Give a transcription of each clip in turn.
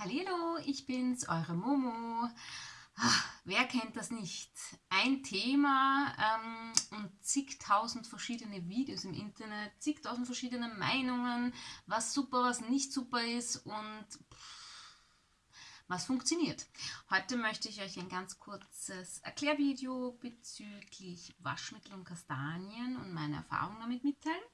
Hallo, ich bin's, eure Momo. Ach, wer kennt das nicht? Ein Thema ähm, und zigtausend verschiedene Videos im Internet, zigtausend verschiedene Meinungen, was super, was nicht super ist und was funktioniert. Heute möchte ich euch ein ganz kurzes Erklärvideo bezüglich Waschmittel und Kastanien und meine Erfahrungen damit mitteilen.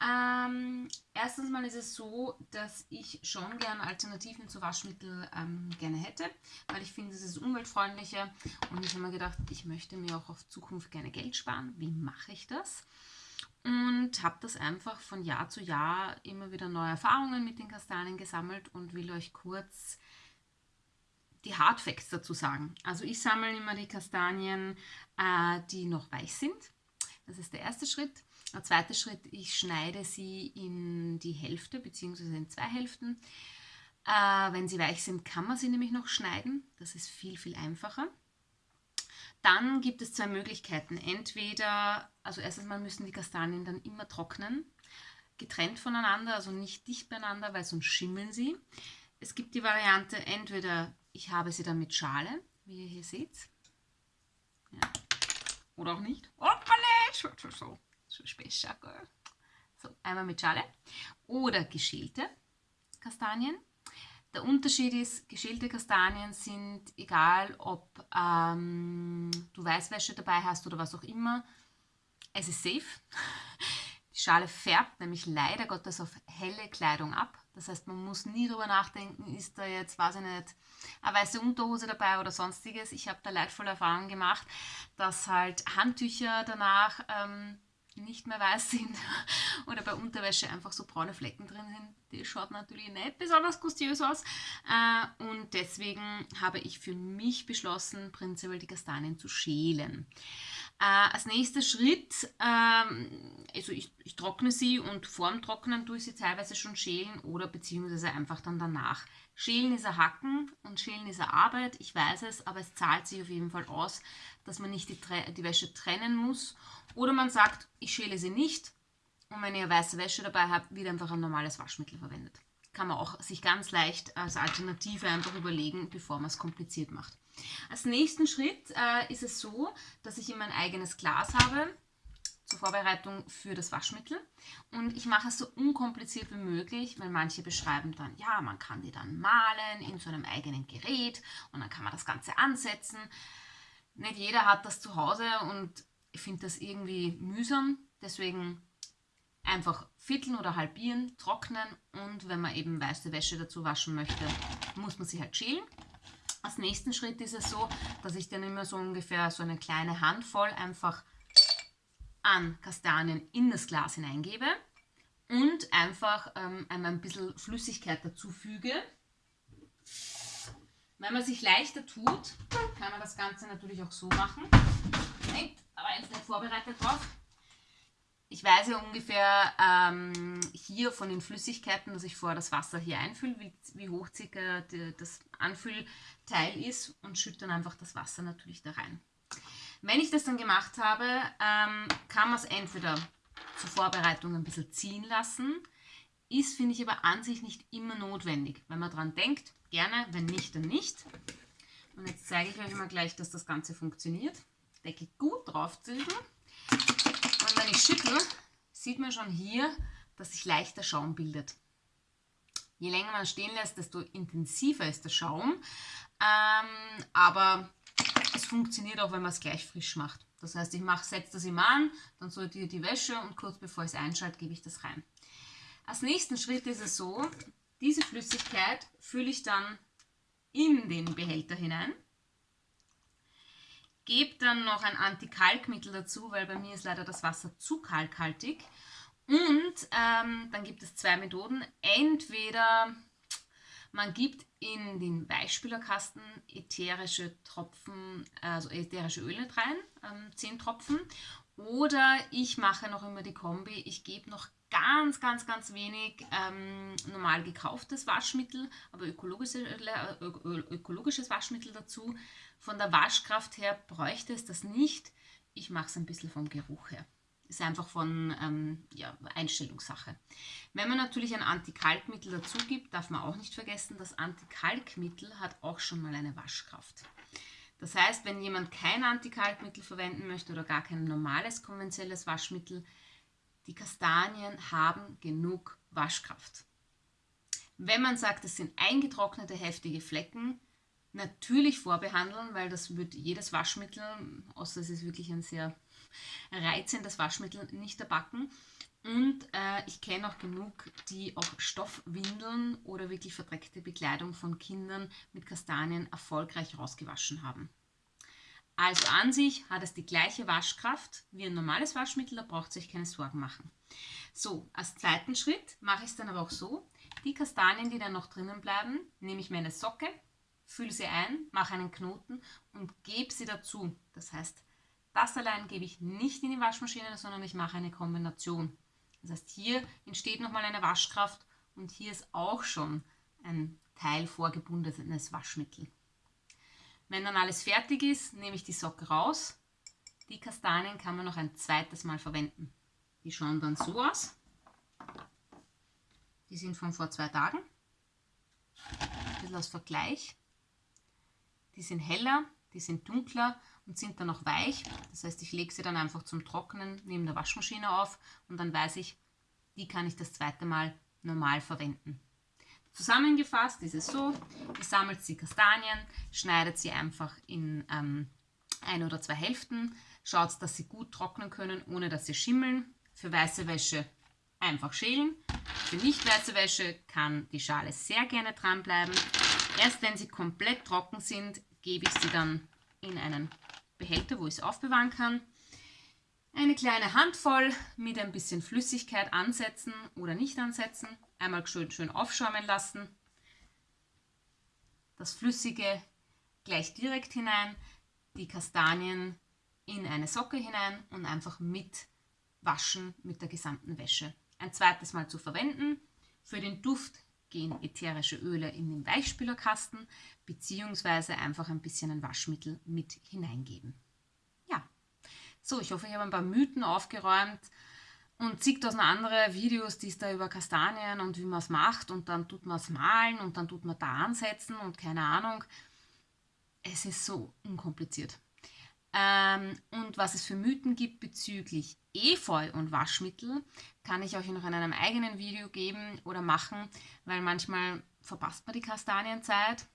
Ähm, erstens mal ist es so, dass ich schon gerne Alternativen zu Waschmittel ähm, gerne hätte, weil ich finde, es ist umweltfreundlicher und ich habe mir gedacht, ich möchte mir auch auf Zukunft gerne Geld sparen. Wie mache ich das? Und habe das einfach von Jahr zu Jahr immer wieder neue Erfahrungen mit den Kastanien gesammelt und will euch kurz die Hardfacts dazu sagen. Also ich sammle immer die Kastanien, äh, die noch weich sind. Das ist der erste Schritt. Der zweite Schritt, ich schneide sie in die Hälfte bzw. in zwei Hälften. Äh, wenn sie weich sind, kann man sie nämlich noch schneiden. Das ist viel, viel einfacher. Dann gibt es zwei Möglichkeiten. Entweder, also erstens mal müssen die Kastanien dann immer trocknen, getrennt voneinander, also nicht dicht beieinander, weil sonst schimmeln sie. Es gibt die Variante, entweder ich habe sie dann mit Schale, wie ihr hier seht. Oder auch nicht. Hoppala, so so besser. So, einmal mit Schale. Oder geschälte Kastanien. Der Unterschied ist, geschälte Kastanien sind, egal ob ähm, du Weißwäsche dabei hast oder was auch immer, es ist safe. Die Schale färbt nämlich leider Gottes auf helle Kleidung ab. Das heißt, man muss nie darüber nachdenken, ist da jetzt, weiß ich nicht, eine weiße Unterhose dabei oder sonstiges. Ich habe da leidvolle Erfahrungen gemacht, dass halt Handtücher danach ähm, nicht mehr weiß sind oder bei Unterwäsche einfach so braune Flecken drin sind. Die schaut natürlich nicht besonders gustiös aus. Äh, und deswegen habe ich für mich beschlossen, prinzipiell die Kastanien zu schälen. Äh, als nächster Schritt, ähm, also ich, ich trockne sie und vorm Trocknen tue ich sie teilweise schon schälen oder beziehungsweise einfach dann danach. Schälen ist ein Hacken und Schälen ist eine Arbeit, ich weiß es, aber es zahlt sich auf jeden Fall aus, dass man nicht die, die Wäsche trennen muss oder man sagt, ich schäle sie nicht und wenn ihr weiße Wäsche dabei habt, wird einfach ein normales Waschmittel verwendet. Kann man auch sich ganz leicht als Alternative einfach überlegen, bevor man es kompliziert macht. Als nächsten Schritt äh, ist es so, dass ich immer ein eigenes Glas habe zur Vorbereitung für das Waschmittel und ich mache es so unkompliziert wie möglich, weil manche beschreiben dann, ja, man kann die dann malen in so einem eigenen Gerät und dann kann man das Ganze ansetzen. Nicht jeder hat das zu Hause und ich finde das irgendwie mühsam, deswegen einfach vierteln oder halbieren, trocknen und wenn man eben weiße Wäsche dazu waschen möchte, muss man sie halt schälen. Als nächsten Schritt ist es so, dass ich dann immer so ungefähr so eine kleine Handvoll einfach an Kastanien in das Glas hineingebe und einfach ähm, einmal ein bisschen Flüssigkeit dazu füge. Wenn man sich leichter tut, kann man das Ganze natürlich auch so machen. Nein, aber jetzt nicht vorbereitet drauf. Ich weiß ja ungefähr ähm, hier von den Flüssigkeiten, dass ich vorher das Wasser hier einfülle, wie, wie hoch circa die, das Anfüllteil ist und schütte dann einfach das Wasser natürlich da rein. Wenn ich das dann gemacht habe, ähm, kann man es entweder zur Vorbereitung ein bisschen ziehen lassen, ist, finde ich, aber an sich nicht immer notwendig. Wenn man dran denkt, gerne, wenn nicht, dann nicht. Und jetzt zeige ich euch mal gleich, dass das Ganze funktioniert. Decke gut draufziehen. Und wenn ich sieht man schon hier, dass sich leichter Schaum bildet. Je länger man stehen lässt, desto intensiver ist der Schaum. Ähm, aber es funktioniert auch, wenn man es gleich frisch macht. Das heißt, ich setze das immer an, dann sortiere die Wäsche und kurz bevor ich es einschalte, gebe ich das rein. Als nächsten Schritt ist es so, diese Flüssigkeit fülle ich dann in den Behälter hinein. Gebe dann noch ein Antikalkmittel dazu, weil bei mir ist leider das Wasser zu kalkhaltig. Und ähm, dann gibt es zwei Methoden. Entweder man gibt in den Weichspülerkasten ätherische Tropfen, also ätherische Öle rein, ähm, 10 Tropfen. Oder ich mache noch immer die Kombi, ich gebe noch ganz, ganz, ganz wenig ähm, normal gekauftes Waschmittel, aber ökologische, äh, ökologisches Waschmittel dazu. Von der Waschkraft her bräuchte es das nicht. Ich mache es ein bisschen vom Geruch her. Ist einfach von ähm, ja, Einstellungssache. Wenn man natürlich ein Antikalkmittel dazu gibt, darf man auch nicht vergessen, das Antikalkmittel hat auch schon mal eine Waschkraft. Das heißt, wenn jemand kein Antikalkmittel verwenden möchte oder gar kein normales konventionelles Waschmittel, die Kastanien haben genug Waschkraft. Wenn man sagt, es sind eingetrocknete heftige Flecken, natürlich vorbehandeln, weil das wird jedes Waschmittel, außer es ist wirklich ein sehr reizendes Waschmittel, nicht erbacken. Und äh, ich kenne auch genug, die auch Stoffwindeln oder wirklich verdreckte Bekleidung von Kindern mit Kastanien erfolgreich rausgewaschen haben. Also an sich hat es die gleiche Waschkraft wie ein normales Waschmittel, da braucht sich keine Sorgen machen. So, als zweiten Schritt mache ich es dann aber auch so, die Kastanien, die dann noch drinnen bleiben, nehme ich mir eine Socke, fülle sie ein, mache einen Knoten und gebe sie dazu. Das heißt, das allein gebe ich nicht in die Waschmaschine, sondern ich mache eine Kombination. Das heißt, hier entsteht nochmal eine Waschkraft und hier ist auch schon ein Teil vorgebundenes Waschmittel. Wenn dann alles fertig ist, nehme ich die Socke raus. Die Kastanien kann man noch ein zweites Mal verwenden. Die schauen dann so aus. Die sind von vor zwei Tagen. Ein bisschen als Vergleich. Die sind heller, die sind dunkler und sind dann noch weich. Das heißt, ich lege sie dann einfach zum Trocknen neben der Waschmaschine auf und dann weiß ich, die kann ich das zweite Mal normal verwenden. Zusammengefasst ist es so, ihr sammelt die Kastanien, schneidet sie einfach in ähm, ein oder zwei Hälften, schaut, dass sie gut trocknen können, ohne dass sie schimmeln. Für weiße Wäsche einfach schälen. Für nicht weiße Wäsche kann die Schale sehr gerne dranbleiben. Erst wenn sie komplett trocken sind, gebe ich sie dann in einen Behälter, wo ich es aufbewahren kann. Eine kleine Handvoll mit ein bisschen Flüssigkeit ansetzen oder nicht ansetzen. Einmal schön, schön aufschäumen lassen. Das Flüssige gleich direkt hinein. Die Kastanien in eine Socke hinein und einfach mit waschen mit der gesamten Wäsche. Ein zweites Mal zu verwenden. Für den Duft gehen ätherische Öle in den Weichspülerkasten beziehungsweise einfach ein bisschen ein Waschmittel mit hineingeben. Ja, so, ich hoffe, ich habe ein paar Mythen aufgeräumt und zigtausend andere Videos, die es da über Kastanien und wie man es macht und dann tut man es malen und dann tut man da ansetzen und keine Ahnung. Es ist so unkompliziert. Ähm, und was es für Mythen gibt bezüglich Efeu und Waschmittel, kann ich euch noch in einem eigenen Video geben oder machen, weil manchmal verpasst man die Kastanienzeit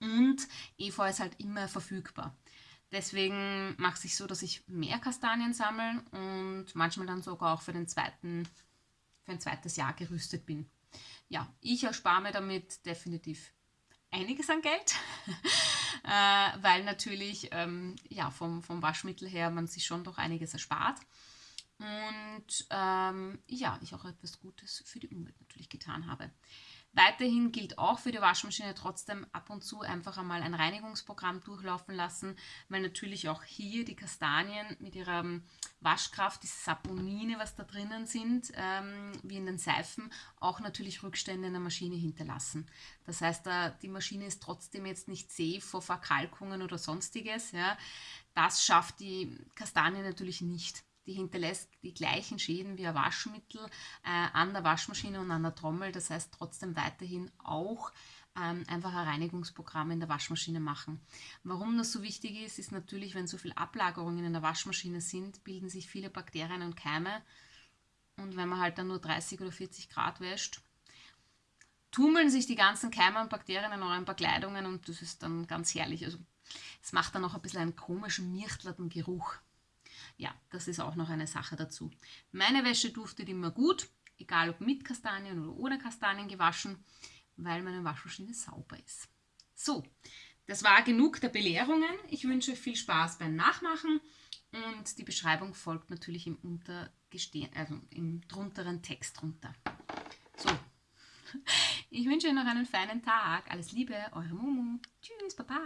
und Efeu ist halt immer verfügbar. Deswegen mache ich so, dass ich mehr Kastanien sammle und manchmal dann sogar auch für, den zweiten, für ein zweites Jahr gerüstet bin. Ja, ich erspare mir damit definitiv einiges an Geld, äh, weil natürlich ähm, ja, vom, vom Waschmittel her man sich schon doch einiges erspart. Und ähm, ja, ich auch etwas Gutes für die Umwelt natürlich getan habe. Weiterhin gilt auch für die Waschmaschine trotzdem ab und zu einfach einmal ein Reinigungsprogramm durchlaufen lassen, weil natürlich auch hier die Kastanien mit ihrer Waschkraft, diese Saponine, was da drinnen sind, ähm, wie in den Seifen, auch natürlich Rückstände in der Maschine hinterlassen. Das heißt, äh, die Maschine ist trotzdem jetzt nicht safe vor Verkalkungen oder sonstiges. Ja. Das schafft die Kastanie natürlich nicht die hinterlässt die gleichen Schäden wie ein Waschmittel äh, an der Waschmaschine und an der Trommel. Das heißt trotzdem weiterhin auch ähm, einfach ein Reinigungsprogramm in der Waschmaschine machen. Warum das so wichtig ist, ist natürlich, wenn so viele Ablagerungen in der Waschmaschine sind, bilden sich viele Bakterien und Keime. Und wenn man halt dann nur 30 oder 40 Grad wäscht, tummeln sich die ganzen Keime und Bakterien in euren Bekleidungen und das ist dann ganz herrlich. Also es macht dann auch ein bisschen einen komischen, mirchtlerten Geruch. Ja, das ist auch noch eine Sache dazu. Meine Wäsche duftet immer gut, egal ob mit Kastanien oder ohne Kastanien gewaschen, weil meine Waschmaschine sauber ist. So, das war genug der Belehrungen. Ich wünsche viel Spaß beim Nachmachen und die Beschreibung folgt natürlich im, also im drunteren Text drunter. So, ich wünsche Ihnen noch einen feinen Tag. Alles Liebe, eure Momo. Tschüss, Baba.